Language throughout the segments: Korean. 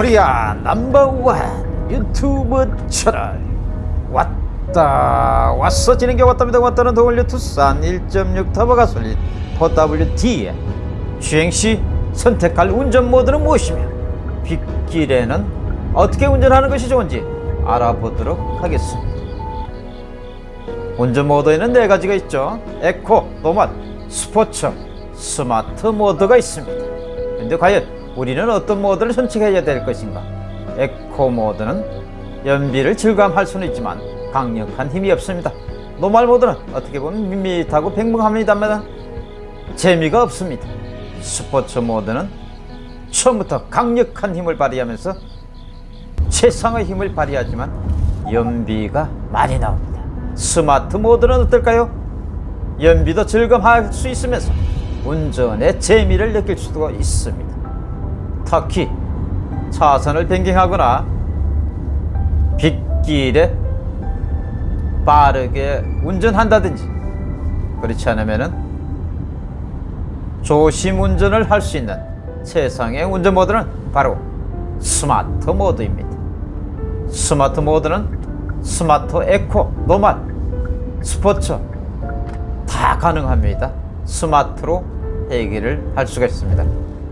코리아 넘버원 유튜브 채널. 왔다 왔어. 진한 게 왔답니다. 왔다는 The All New 투싼 1.6 터보 가솔린 4WD에 주행시 선택할 운전 모드는 무엇이며 빗길에는 어떻게 운전하는 것이 좋은지 알아보도록 하겠습니다. 운전 모드에는 네 가지가 있죠. eco, normal, 스포츠, 스마트 모드가 있습니다. 근데 과연 우리는 어떤 모드를 선택해야 될 것인가? 에코 모드는 연비를 즐감할 수는 있지만 강력한 힘이 없습니다. normal 모드는 어떻게 보면 밋밋하고 평범합니다만 재미가 없습니다. 스포츠 모드는 처음부터 강력한 힘을 발휘하면서 최상의 힘을 발휘하지만 연비가 많이 나옵니다. 스마트 모드는 어떨까요? 연비도 즐감할 수 있으면서 운전의 재미를 느낄 수도 있습니다. 특히 차선을 변경하거나 빗길에 빠르게 운전한다든지 그렇지 않으면은 조심 운전을 할 수 있는 세상의 운전 모드는 바로 스마트 모드입니다. 스마트 모드는 스마트 eco, normal, 스포츠 다 가능합니다. 스마트로 해결을 할 수가 있습니다.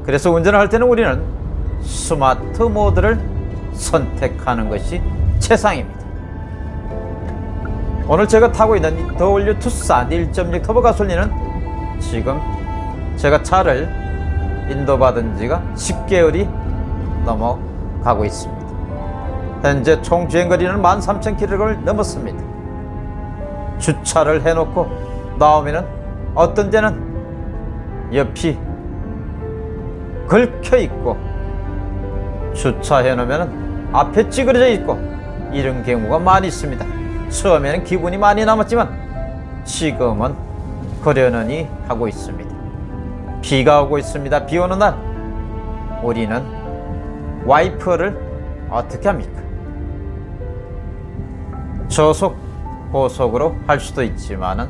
그래서 운전을 할 때는 우리는 스마트 모드를 선택하는 것이 최상입니다. 오늘 제가 타고 있는 이 The All New 투싼 1.6 터보 가솔린은 지금 제가 차를 인도받은 지가 10개월이 넘어가고 있습니다. 현재 총 주행거리는 13,000km를 넘었습니다. 주차를 해놓고 나오면은 어떤 데는 옆이 걸켜 있고 주차해 놓으면 앞에 찌그러져 있고 이런 경우가 많이 있습니다. 처음에는 기분이 많이 남았지만 지금은 그러느니 하고 있습니다. 비가 오고 있습니다. 비 오는 날 우리는 와이퍼를 어떻게 합니까? 저속, 고속으로 할 수도 있지만은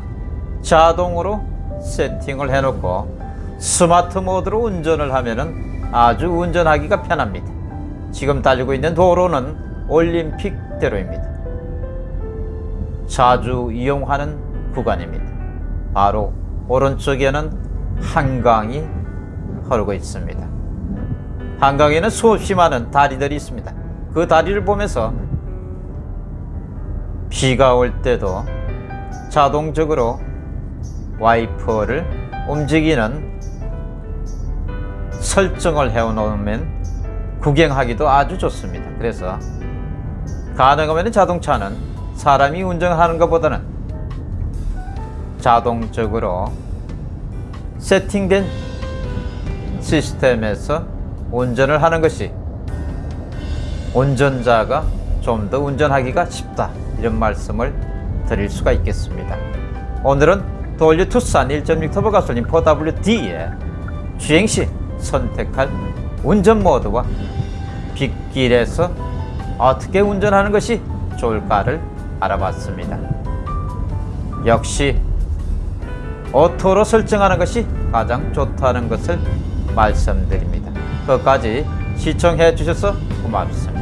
자동으로 세팅을 해놓고 스마트 모드로 운전을 하면은 아주 운전하기가 편합니다. 지금 달리고 있는 도로는 올림픽대로입니다. 자주 이용하는 구간입니다. 바로 오른쪽에는 한강이 흐르고 있습니다. 한강에는 수없이 많은 다리들이 있습니다. 그 다리를 보면서 비가 올 때도 자동적으로 와이퍼를 움직이는 설정을 해놓으면 구경하기도 아주 좋습니다. 그래서 가능하면 자동차는 사람이 운전하는 것보다는 자동적으로 세팅된 시스템에서 운전을 하는 것이 운전자가 좀 더 운전하기가 쉽다 이런 말씀을 드릴 수가 있겠습니다. 오늘은 도올류 투싼 1.6 터보 가솔린 4WD의 주행시 선택할 운전 모드와 빗길에서 어떻게 운전하는 것이 좋을까를 알아봤습니다. 역시 auto로 설정하는 것이 가장 좋다는 것을 말씀드립니다. 끝까지 시청해 주셔서 고맙습니다.